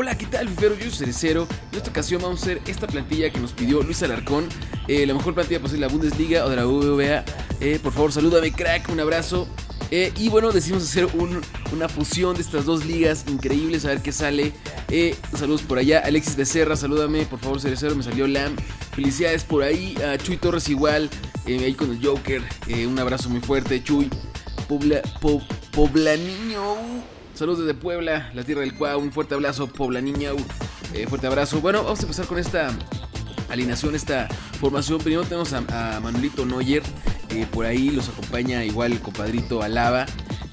Hola, ¿qué tal, Fifero? Yo soy Cerecero. En esta ocasión vamos a hacer esta plantilla que nos pidió Luis Alarcón. Eh, la mejor plantilla posible de la Bundesliga o de la BBVA. Eh, por favor, salúdame, crack. Un abrazo. Eh, y bueno, decidimos hacer una fusión de estas dos ligas increíbles, a ver qué sale. saludos por allá. Alexis Becerra, salúdame, por favor, Cerecero. Me salió Lam. Felicidades por ahí. Chuy Torres igual, ahí con el Joker. un abrazo muy fuerte, Chuy. Pobla, Pobla Niño. Saludos desde Puebla, la tierra del Cuau. Un fuerte abrazo, Pobla Niña. Eh, fuerte abrazo. Bueno, vamos a empezar con esta alineación, esta formación. Primero tenemos a, Manuelito Noyer. Eh, por ahí los acompaña igual el compadrito Alaba,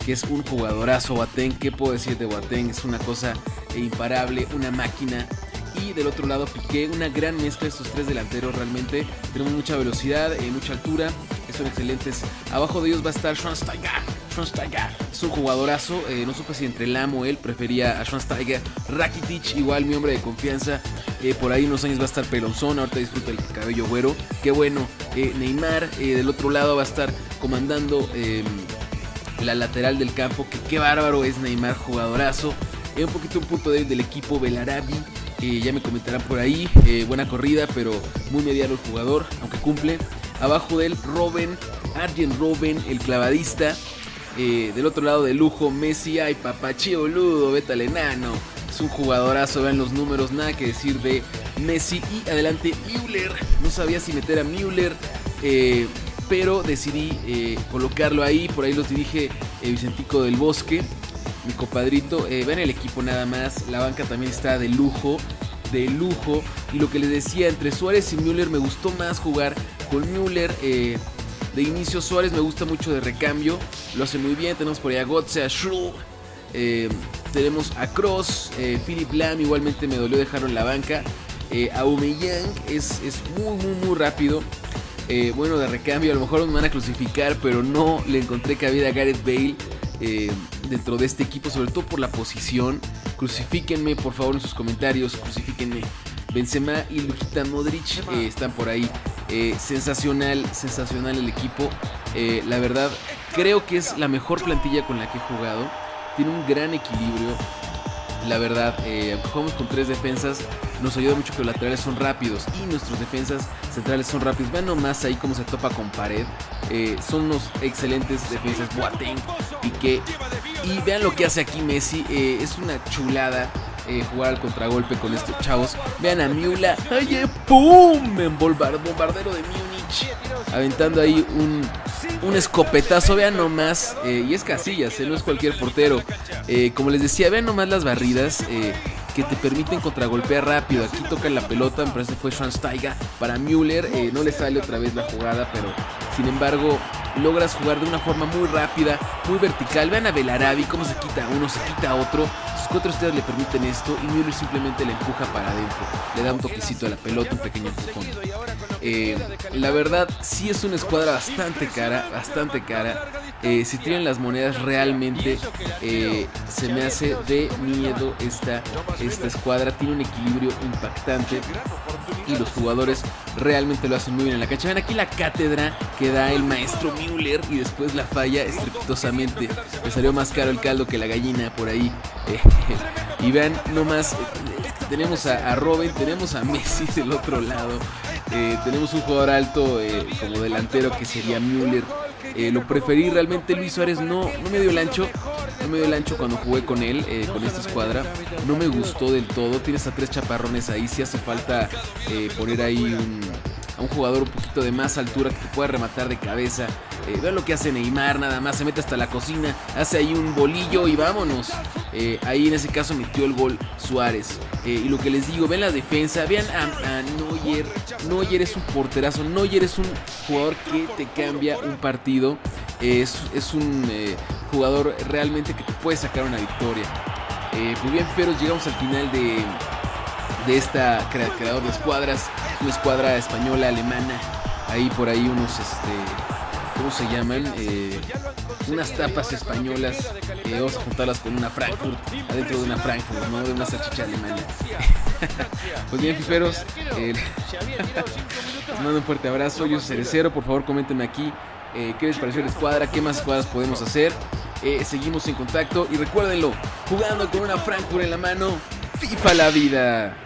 que es un jugadorazo. Boateng, ¿qué puedo decir de Boateng? Es una cosa imparable, una máquina. Y del otro lado Piqué, una gran mezcla estos tres delanteros realmente. Tenemos mucha velocidad, eh, mucha altura, son excelentes. Abajo de ellos va a estar Schwansteiger Schwansteiger es un jugadorazo. Eh, no supe si entre Lam o él prefería a Schwansteiger. Rakitic, igual mi hombre de confianza. Eh, por ahí unos años va a estar Pelonzón. Ahorita disfruta el cabello güero. Qué bueno. Eh, Neymar del otro lado va a estar comandando em, la lateral del campo. Que qué bárbaro es Neymar, jugadorazo. un poquito un punto débil del equipo Belarabi. ya me comentarán por ahí. buena corrida, pero muy mediano el jugador, aunque cumple. Abajo de él, Robin, Arjen Robin, el clavadista. Eh, del otro lado de lujo, Messi, ay papachí boludo, vete al enano. Es un jugadorazo, vean los números, nada que decir de Messi. Y adelante Müller, no sabía si meter a Müller, eh, pero decidí eh, colocarlo ahí. Por ahí los dirige Vicentico del Bosque, mi compadrito. vean el equipo nada más, la banca también está de lujo de lujo. Y lo que les decía, entre Suárez y Müller me gustó más jugar con Müller. De inicio Suárez me gusta mucho de recambio, lo hace muy bien. Tenemos por ahí a Gotze, a Shrew, eh, tenemos a Cross, eh, Philip Lam igualmente me dolió dejarlo en la banca. Eh, Aubameyang es, es muy muy muy rápido. Eh, bueno, de recambio a lo mejor me van a crucificar, pero no le encontré cabida a Gareth Bale dentro de este equipo, sobre todo por la posición. Crucifíquenme por favor en sus comentarios, crucifíquenme. Benzema y Lujita Modric están por ahí. Eh, sensacional, sensacional el equipo. Eh, la verdad, creo que es la mejor plantilla con la que he jugado. Tiene un gran equilibrio. La verdad, eh, jugamos con tres defensas. Nos ayuda mucho que los laterales son rápidos y nuestros defensas centrales son rápidos. Vean nomás ahí cómo se topa con pared. son unos excelentes defensas. Boateng, Piqué. Y vean lo que hace aquí Messi. es una chulada. Eh, jugar al contragolpe con estos chavos. Vean a Miula. ¡Ay, eh, pum! En bombardero de Múnich. Aventando ahí un, un escopetazo. Vean nomás. Eh, y es Casillas, no es cualquier portero. como les decía, vean nomás las barridas que te permiten contragolpear rápido. Aquí toca la pelota, me parece que fue Schwansteiger para Müller. no le sale otra vez la jugada, pero sin embargo logras jugar de una forma muy rápida, muy vertical. Vean a Belarabi cómo se quita uno, se quita otro. Sus cuatro estrellas le permiten esto y Müller simplemente le empuja para adentro. Le da un toquecito a la pelota, un pequeño empujón. Eh, la verdad, sí es una escuadra bastante cara, bastante cara. Eh, si tienen las monedas realmente eh, se me hace de miedo esta, esta escuadra. Tiene un equilibrio impactante y los jugadores realmente lo hacen muy bien en la cancha. Ven aquí la cátedra que da el maestro Müller y después la falla estrepitosamente. Le salió más caro el caldo que la gallina por ahí. y vean nomás, tenemos a, a, Robin, tenemos a Messi del otro lado. Eh, tenemos un jugador alto eh, como delantero que sería Müller. Eh, lo preferí realmente Luis Suárez no, no me dio el ancho. No me dio el ancho cuando jugué con él, con esta escuadra. No me gustó del todo. Tienes a tres chaparrones ahí. Si hace falta poner ahí un, a un jugador un poquito de más altura que te pueda rematar de cabeza. Eh, vean lo que hace Neymar, nada más se mete hasta la cocina, hace ahí un bolillo y vámonos. Eh, ahí en ese caso metió el gol Suárez. Eh, y lo que les digo, ven la defensa, vean a, Neuer. Neuer es un porterazo, Neuer es un jugador que te cambia un partido. Es, es un jugador realmente que te puede sacar una victoria. muy bien, Feros, llegamos al final de, de esta creador de escuadras, una escuadra española, alemana, ahí por ahí unos, este, ¿cómo se llaman? Eh, unas tapas españolas, eh, vamos a juntarlas con una Frankfurt, adentro de una Frankfurt, ¿no? De una salchicha alemana. pues bien, fiferos, eh, les mando un fuerte abrazo, yo soy Cerecero, por favor coméntenme aquí qué les pareció la escuadra, qué más escuadras podemos hacer. seguimos en contacto y recuérdenlo, jugando con una Frankfurt en la mano, FIFA la vida.